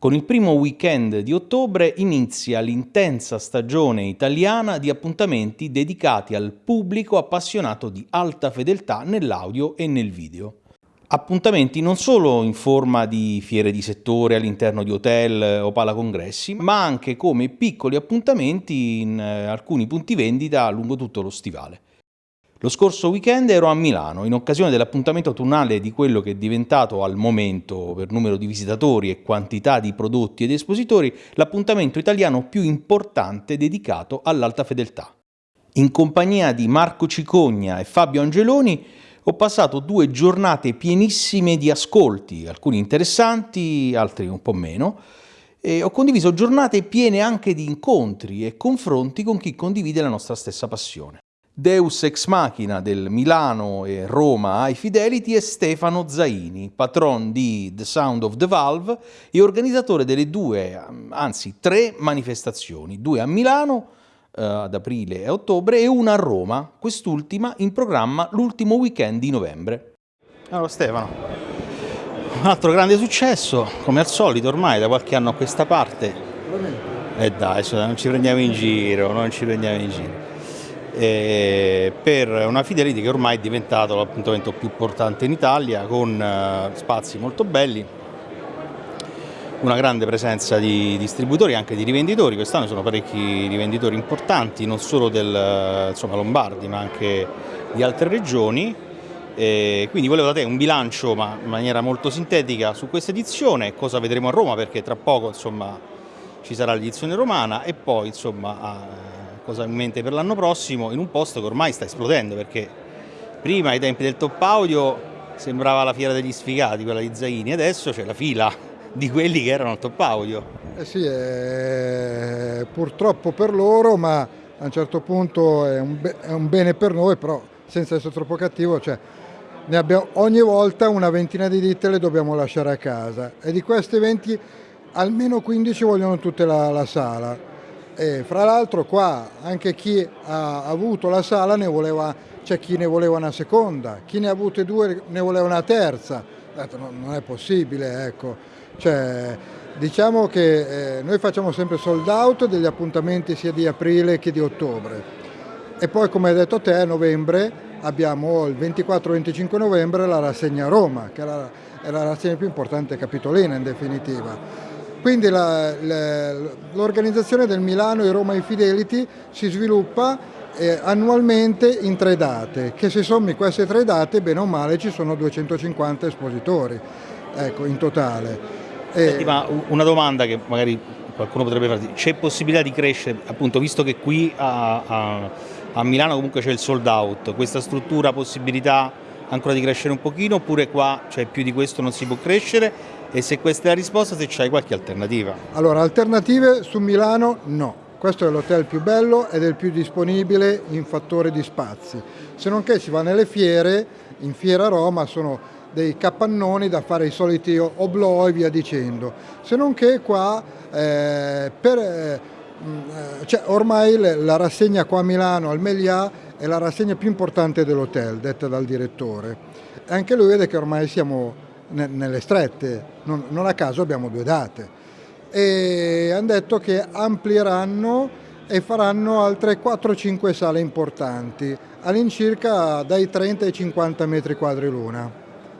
Con il primo weekend di ottobre inizia l'intensa stagione italiana di appuntamenti dedicati al pubblico appassionato di alta fedeltà nell'audio e nel video. Appuntamenti non solo in forma di fiere di settore all'interno di hotel o palacongressi, ma anche come piccoli appuntamenti in eh, alcuni punti vendita lungo tutto lo stivale. Lo scorso weekend ero a Milano in occasione dell'appuntamento autunnale di quello che è diventato al momento, per numero di visitatori e quantità di prodotti ed espositori, l'appuntamento italiano più importante dedicato all'alta fedeltà. In compagnia di Marco Cicogna e Fabio Angeloni ho passato due giornate pienissime di ascolti, alcuni interessanti, altri un po' meno, e ho condiviso giornate piene anche di incontri e confronti con chi condivide la nostra stessa passione. Deus ex machina del Milano e Roma High Fidelity è Stefano Zaini, patron di The Sound of the Valve e organizzatore delle due, anzi tre manifestazioni, due a Milano eh, ad aprile e ottobre e una a Roma, quest'ultima in programma l'ultimo weekend di novembre. Allora Stefano, un altro grande successo, come al solito ormai da qualche anno a questa parte. E eh dai, non ci prendiamo in giro, non ci prendiamo in giro eh, per una Fidelity che ormai è diventato l'appuntamento più importante in Italia con eh, spazi molto belli, una grande presenza di distributori e anche di rivenditori, quest'anno sono parecchi rivenditori importanti, non solo del insomma, Lombardi ma anche di altre regioni, e quindi volevo da te un bilancio ma in maniera molto sintetica su questa edizione, cosa vedremo a Roma perché tra poco insomma, ci sarà l'edizione romana e poi insomma, cosa in mente per l'anno prossimo in un posto che ormai sta esplodendo perché prima ai tempi del top audio sembrava la fiera degli sfigati, quella di Zaini, adesso c'è la fila di quelli che erano al top audio. Eh sì, è... purtroppo per loro, ma a un certo punto è un, be è un bene per noi, però senza essere troppo cattivo, cioè, abbiamo, ogni volta una ventina di ditte le dobbiamo lasciare a casa e di queste 20 almeno 15 vogliono tutte la, la sala e fra l'altro qua anche chi ha avuto la sala ne voleva, c'è chi ne voleva una seconda, chi ne ha avute due ne voleva una terza. Non è possibile, ecco. Cioè, diciamo che eh, noi facciamo sempre sold out degli appuntamenti sia di aprile che di ottobre. E poi come hai detto te a novembre abbiamo il 24-25 novembre la rassegna Roma, che è la, è la rassegna più importante capitolina in definitiva quindi l'organizzazione del Milano e Roma Infidelity si sviluppa eh, annualmente in tre date, che se sommi queste tre date, bene o male, ci sono 250 espositori ecco, in totale. Senti, ma una domanda che magari qualcuno potrebbe farti, c'è possibilità di crescere, appunto, visto che qui a, a, a Milano comunque c'è il sold out, questa struttura ha possibilità ancora di crescere un pochino oppure qua cioè, più di questo non si può crescere e se questa è la risposta se c'hai qualche alternativa. Allora, alternative su Milano no. Questo è l'hotel più bello ed è il più disponibile in fattore di spazi. Se non che si va nelle fiere, in Fiera Roma sono dei capannoni da fare i soliti oblò e via dicendo. Se non che qua eh, per, eh, cioè, ormai la rassegna qua a Milano al Melià è la rassegna più importante dell'hotel, detta dal direttore. E anche lui vede che ormai siamo nelle strette, non, non a caso abbiamo due date. E hanno detto che amplieranno e faranno altre 4-5 sale importanti, all'incirca dai 30 ai 50 metri quadri l'una.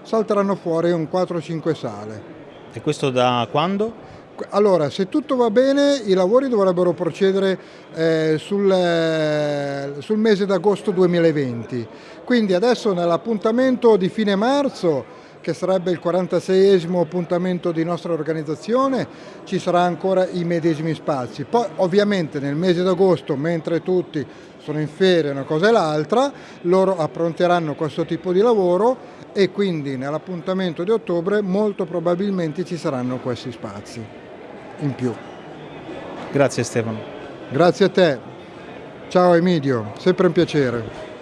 Salteranno fuori un 4-5 sale. E questo da quando? Allora, se tutto va bene, i lavori dovrebbero procedere eh, sul, eh, sul mese d'agosto 2020. Quindi adesso nell'appuntamento di fine marzo che sarebbe il 46esimo appuntamento di nostra organizzazione, ci saranno ancora i medesimi spazi. Poi ovviamente nel mese d'agosto, mentre tutti sono in ferie una cosa e l'altra, loro appronteranno questo tipo di lavoro e quindi nell'appuntamento di ottobre molto probabilmente ci saranno questi spazi in più. Grazie Stefano. Grazie a te. Ciao Emidio, sempre un piacere.